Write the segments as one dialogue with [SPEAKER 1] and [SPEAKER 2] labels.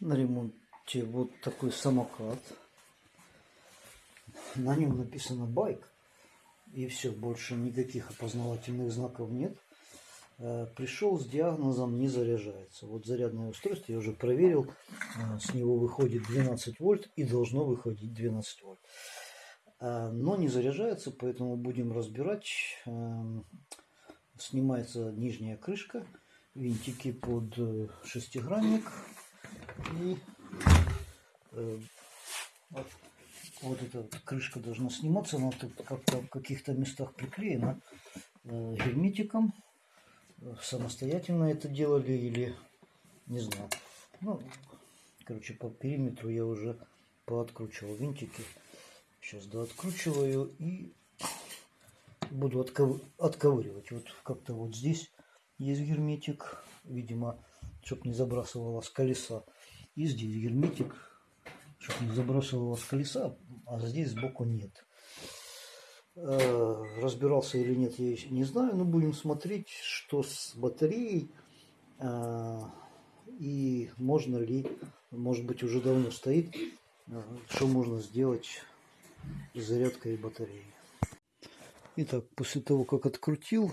[SPEAKER 1] на ремонте вот такой самокат. На нем написано байк. И все, больше никаких опознавательных знаков нет. Э, Пришел с диагнозом не заряжается. Вот зарядное устройство я уже проверил. Э, С него выходит 12 вольт и должно выходить 12 вольт. Э, Но не заряжается, поэтому будем разбирать. Эм, Снимается нижняя крышка, винтики под шестигранник и э, вот, вот эта крышка должна сниматься, она тут как-то в каких-то местах приклеена э, герметиком. Самостоятельно это делали или не знаю. Ну, короче, по периметру я уже пооткручивал винтики. Сейчас дооткручиваю и буду отков- отковыривать. Вот как-то вот здесь есть герметик, видимо, чтобы не забрасывало с колеса. И здесь герметик, чтобы не забрасывало с колеса, а здесь сбоку нет. Э, Разбирался или нет, я не знаю, но будем смотреть, что с батареей э, и можно ли, может быть, уже давно стоит, э, что можно сделать с зарядкой батареи. Итак, после того, как открутил,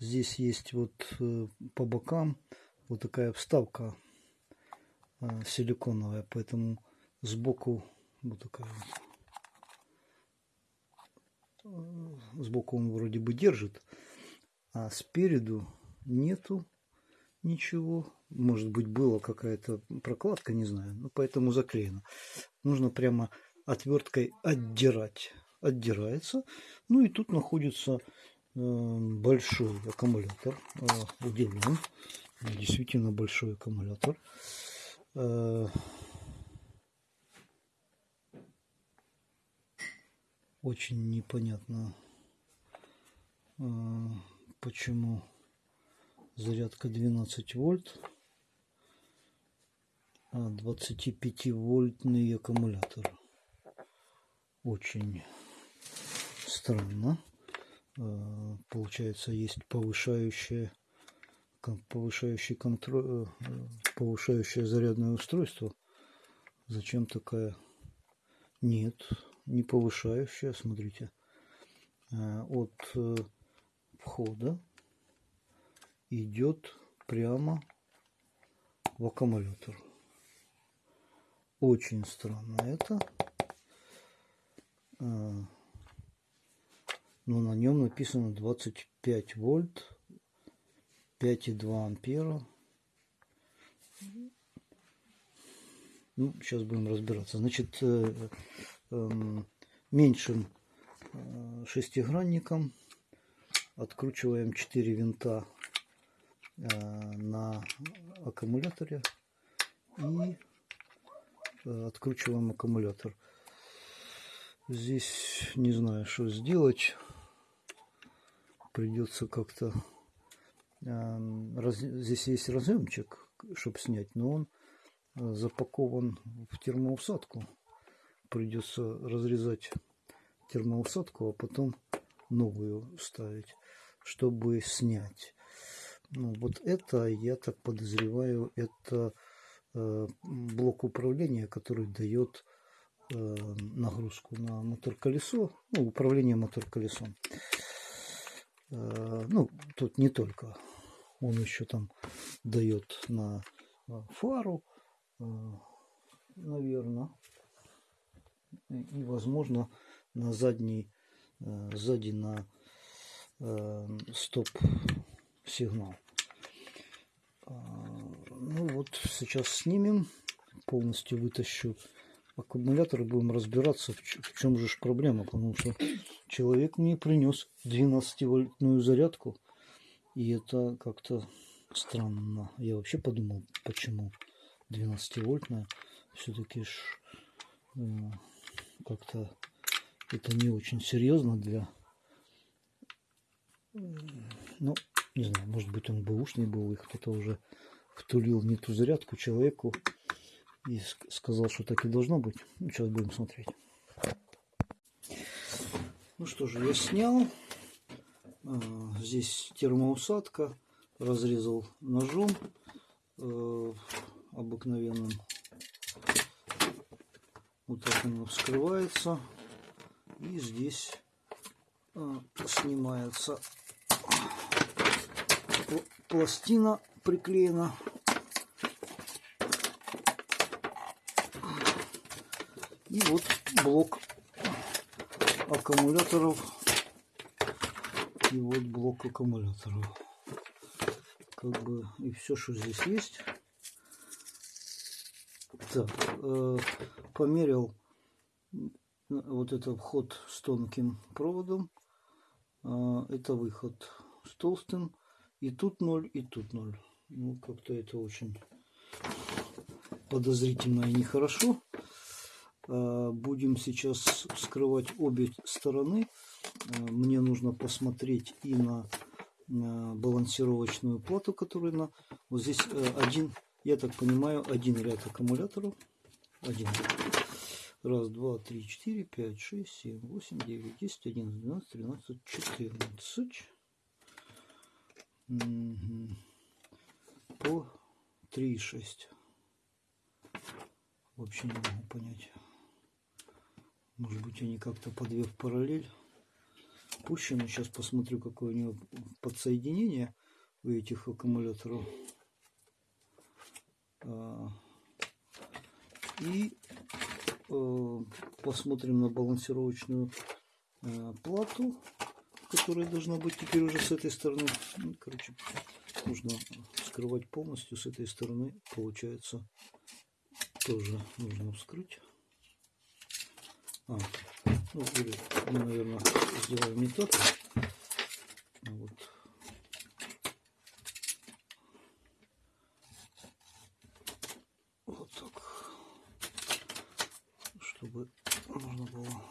[SPEAKER 1] здесь есть вот по бокам вот такая вставка силиконовая, поэтому сбоку такая вот. Э, Сбоку он вроде бы держит, а спереду нету ничего. Может быть, была какая-то прокладка, не знаю, но поэтому заклеено. Нужно прямо отверткой отдирать. Отдирается. Ну и тут находится э, большой аккумулятор. Э, удивлен. Действительно большой аккумулятор. Э, очень непонятно, э, почему зарядка 12 вольт, а 25 вольтный аккумулятор. Очень странно. Э, Получается, есть повышающее, повышающий контроль, повышающее зарядное устройство. Зачем такая? Нет, не повышающая. Смотрите, Э, от э, входа идет прямо в аккумулятор. Очень странно это. Но на нем написано 25 вольт, 5,2 ампера. Ну, сейчас будем разбираться. Значит, э, эм, меньшим э, шестигранником откручиваем 4 винта э, на аккумуляторе и откручиваем аккумулятор. Здесь не знаю, что сделать. Придется как-то... Здесь есть разъемчик, чтобы снять, но он э, запакован в термоусадку. Придется разрезать термоусадку, а потом новую ставить, чтобы снять. Ну, вот это, я так подозреваю, это э, блок управления, который дает э, нагрузку на мотор-колесо, ну, управление мотор-колесом. Э, ну, тут не только. Он еще там дает на э, фару, наверное, и, возможно, на задний, э, сзади на э, стоп-сигнал. А, Ну вот, сейчас снимем, полностью вытащу аккумулятор и будем разбираться, в, в чем же проблема, потому что человек мне принес 12-вольтную зарядку, и это как-то странно. Я вообще подумал, почему 12-вольтная, все-таки э, как-то это не очень серьезно для... м, Ну, не знаю, может быть он бэушный был, и кто-то уже втулил не ту зарядку человеку и ск- сказал, что так и должно быть. Ну, сейчас будем смотреть. Ну что же, я снял. А, Здесь термоусадка. Разрезал ножом. Э, обыкновенным. Вот так оно вскрывается. И здесь а, снимается пластина приклеена. И вот блок аккумуляторов. И вот блок аккумуляторов. Как бы и все, что здесь есть. Так, э, померил вот это вход с тонким проводом. Э, это выход с толстым. И тут ноль, и тут ноль. Ну, как-то это очень подозрительно и нехорошо. Э, будем сейчас вскрывать обе стороны. Э, мне нужно посмотреть и на балансировочную плату, которая на... Вот здесь э, один, я так понимаю, один ряд аккумуляторов. Один. Раз, два, три, четыре, пять, шесть, семь, восемь, девять, десять, одиннадцать, двенадцать, тринадцать, четырнадцать. По три шесть. Вообще не могу понять. Может быть, они как-то по две в параллель пущены. Сейчас посмотрю, какое у него подсоединение у этих аккумуляторов. А, и э, посмотрим на балансировочную э, плату, которая должна быть теперь уже с этой стороны. Ну, короче, нужно вскрывать полностью с этой стороны. Получается, тоже нужно вскрыть. А, ну, мы, наверное, сделаем не так. Вот. Вот так. Чтобы можно было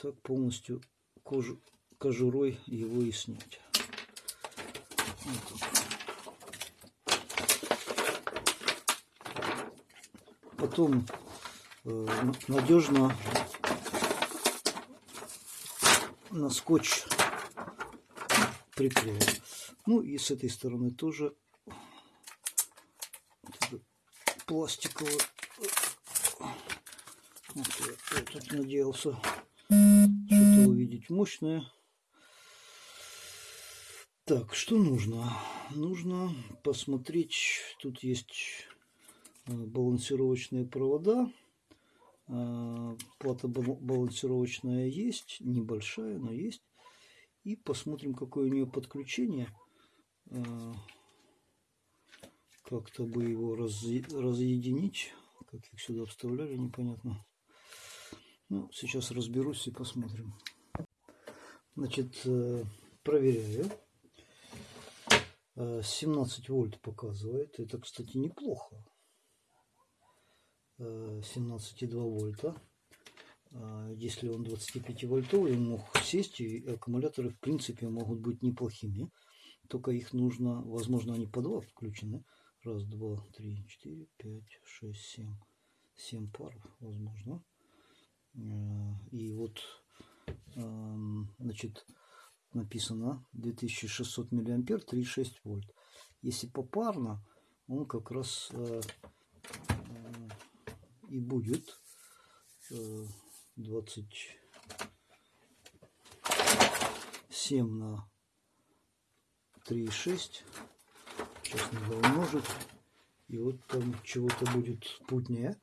[SPEAKER 1] так полностью кожу, кожурой его и снять. Вот так. Потом э, надежно на скотч приклеим. Ну и с этой стороны тоже пластиковый. Вот я, я тут надеялся что-то увидеть мощное. Так, что нужно? Нужно посмотреть, тут есть балансировочные провода. Э, плата балансировочная есть, небольшая, но есть. И посмотрим, какое у нее подключение. Э, как-то бы его разъединить. Как их сюда вставляли, непонятно. Ну, сейчас разберусь и посмотрим. Значит, проверяю. 17 вольт показывает. Это, кстати, неплохо. 17,2 вольта. А, если он 25 вольтовый, он мог сесть, и аккумуляторы в принципе могут быть неплохими. Только их нужно, возможно, они по два включены. Раз, два, три, четыре, пять, шесть, семь. Семь пар, возможно. А, и вот, значит, написано 2600 миллиампер, 3,6 вольт. Если попарно, он как раз а, и будет 27 э, на 3,6. Сейчас надо умножить. И вот там чего-то будет путнее,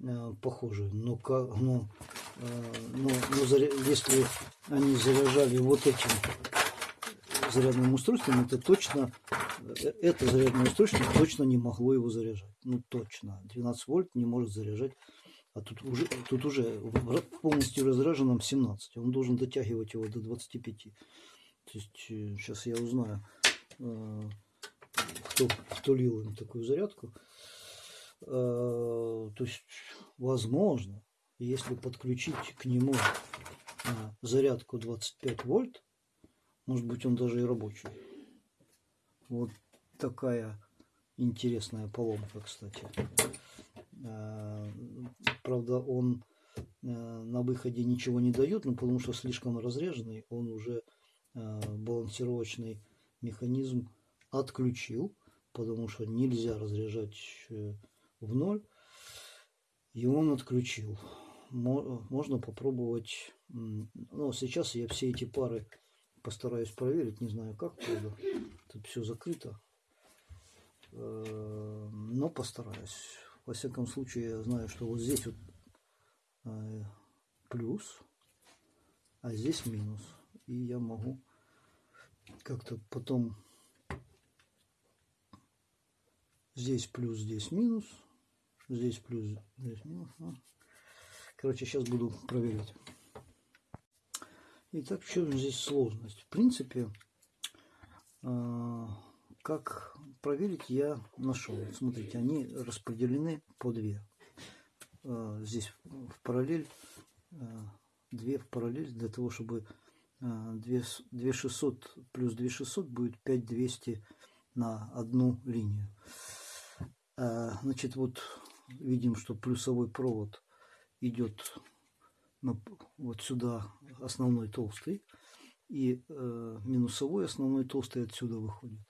[SPEAKER 1] э, похоже. Но, но, э, но, но если они заряжали вот этим зарядным устройством, это точно, это зарядное устройство точно не могло его заряжать. Ну точно, 12 вольт не может заряжать. А тут уже, тут уже полностью разряженном 17. Он должен дотягивать его до 25. То есть сейчас э, я узнаю, э, кто, кто лил им такую зарядку. Э, то есть, возможно, если подключить к нему зарядку 25 вольт, может быть, он даже и рабочий. Вот такая интересная поломка, кстати. А, правда, он а, на выходе ничего не дает, но потому что слишком разреженный, он уже э, балансировочный механизм отключил, потому что нельзя разряжать э, в ноль. И он отключил. Можно попробовать. Ну, сейчас я все эти пары постараюсь проверить. Не знаю как, правда. Тут все закрыто. Э, но постараюсь. Во всяком случае, я знаю, что вот здесь вот э, плюс, а здесь минус. И я могу как-то потом здесь плюс, здесь минус, здесь плюс, здесь минус. Короче, сейчас буду проверять. Итак, в чем здесь сложность? В принципе, э, как проверить, я нашел. Смотрите, они распределены по две. Э, здесь в параллель, э, две в параллель, для того, чтобы 2600 плюс 2600 будет 5200 на одну линию. Значит, вот видим, что плюсовой провод идет вот сюда основной толстый и э, минусовой основной толстый отсюда выходит.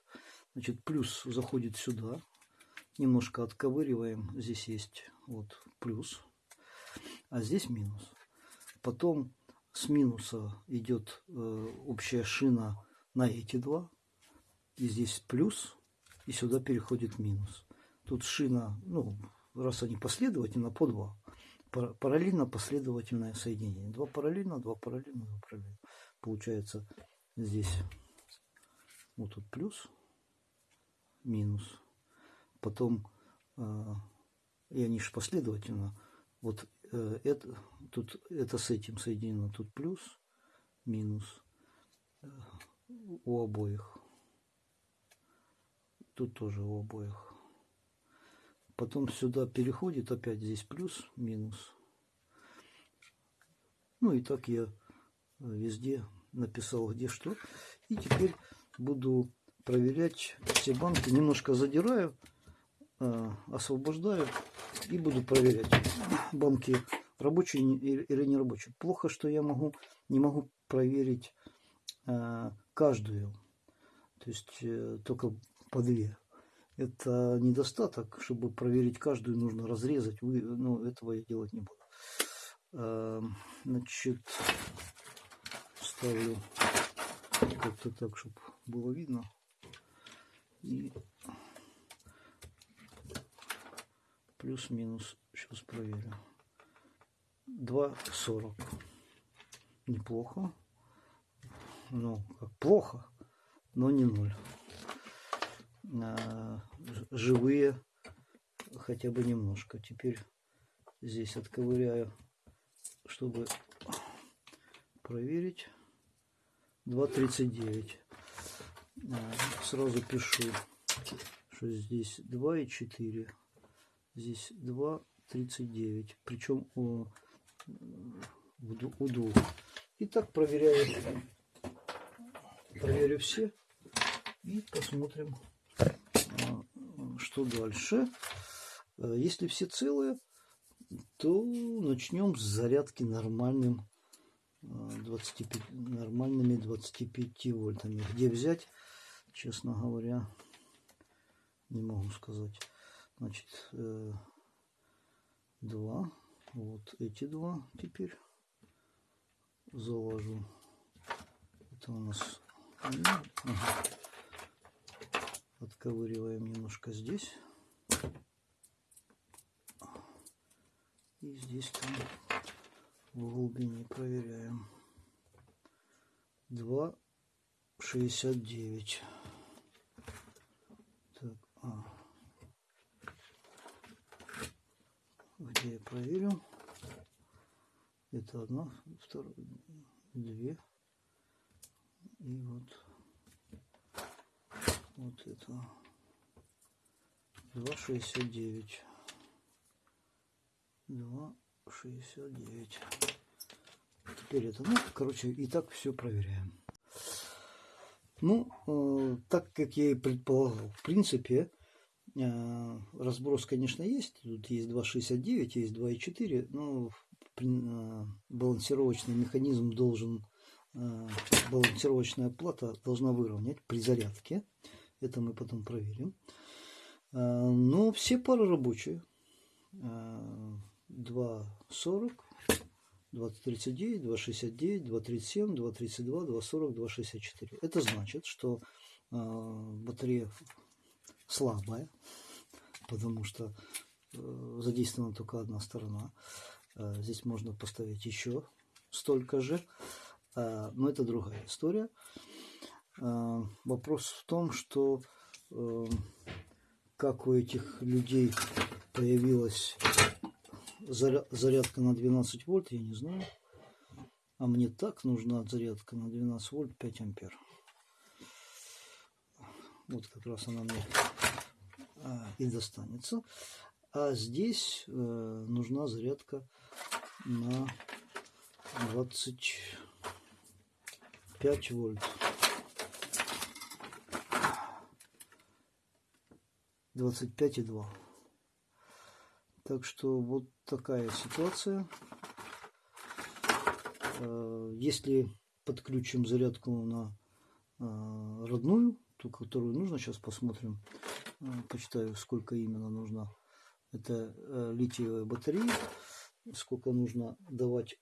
[SPEAKER 1] Значит, плюс заходит сюда. Немножко отковыриваем. Здесь есть вот плюс. А здесь минус. Потом с минуса идет э, общая шина на эти два. И здесь плюс. И сюда переходит минус. Тут шина, ну, раз они последовательно, по два параллельно последовательное соединение. Два параллельно, два параллельно, два параллельно. Получается здесь вот тут плюс, минус. Потом, э, и они же последовательно, вот э, это, тут это с этим соединено, тут плюс, минус э, у обоих. Тут тоже у обоих. Потом сюда переходит, опять здесь плюс, минус. Ну и так я везде написал, где что. И теперь буду проверять все банки. Немножко задираю, э, освобождаю и буду проверять, банки рабочие или не рабочие. Плохо, что я могу, не могу проверить э, каждую. То есть э, только по две это недостаток. Чтобы проверить каждую, нужно разрезать. Вы, ну, этого я делать не буду. Эм, значит, ставлю как-то так, чтобы было видно. И плюс-минус. Сейчас проверю. 2,40. Неплохо. Ну, как плохо, но не ноль живые хотя бы немножко. Теперь здесь отковыряю, чтобы проверить. 2,39. Сразу пишу, что здесь 2 и 4. Здесь 2,39. Причем у, у двух. Итак, проверяю. Проверю все и посмотрим что дальше? Э, если все целые, то начнем с зарядки нормальным 25, э, нормальными 25 вольтами. Где взять, честно говоря, не могу сказать. Значит, э, два. Вот эти два теперь заложу. Это у нас... Ага отковыриваем немножко здесь. И здесь там в глубине проверяем. 2,69. Так, а. Где я проверю? Это одна, вторая, две. И вот вот это. 2,69 2,69 теперь это ну короче и так все проверяем. Ну э, так как я и предполагал в принципе э, разброс конечно есть. Тут есть 2,69 есть 2,4 но э, балансировочный механизм должен э, балансировочная плата должна выровнять при зарядке. Это мы потом проверим. Э, но все пары рабочие. Э, 2.40, 2.39, 2.69, 2.37, 2.32, 2.40, 2.64. Это значит, что э, батарея слабая, потому что э, задействована только одна сторона. Э, здесь можно поставить еще столько же, но это другая история. Э, вопрос в том, что э, как у этих людей появилась заря- зарядка на 12 вольт, я не знаю. А мне так нужна зарядка на 12 вольт 5 ампер. Вот как раз она мне а, и достанется. А здесь э, нужна зарядка на 25 вольт. 25,2. Так что вот такая ситуация. Э, Если подключим зарядку на э, родную, ту, которую нужно, сейчас посмотрим, э, почитаю, сколько именно нужно. Это литиевая батарея, сколько нужно давать,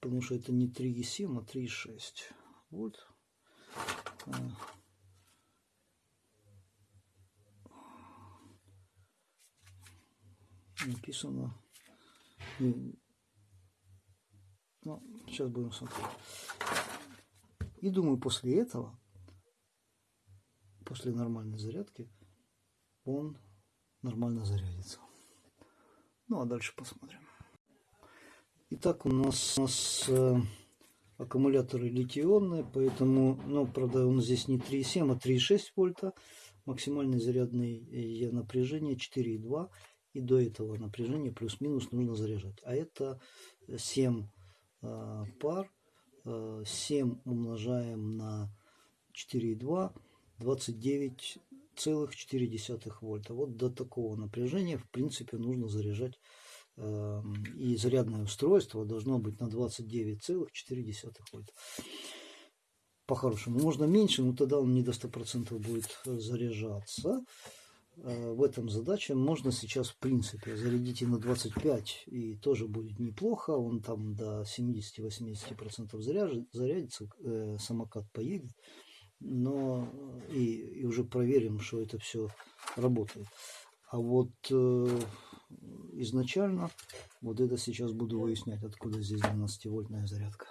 [SPEAKER 1] потому что это не 3,7, а 3,6 вольт. Написано. И- Ну, сейчас будем смотреть. И думаю, после этого, после нормальной зарядки, он нормально зарядится. Ну, а дальше посмотрим. Итак, у нас, у нас э, аккумуляторы литий-ионные, поэтому, ну, правда, он здесь не 3,7, а 3,6 вольта. Максимальное зарядное э, напряжение 4,2 и до этого напряжения плюс-минус нужно заряжать. А это 7 э, пар, э, 7 умножаем на 4,2, 29,4 вольта. Вот до такого напряжения, в принципе, нужно заряжать. э, И зарядное устройство должно быть на 29,4 вольта. По-хорошему. Можно меньше, но тогда он не до 100% будет заряжаться в этом задача. Можно сейчас, в принципе, зарядить и на 25, и тоже будет неплохо. Он там до 70-80% заряжет, зарядится, э, самокат поедет. Но э, и, и уже проверим, что это все работает. А вот э, изначально, вот это сейчас буду выяснять, откуда здесь 12-вольтная зарядка.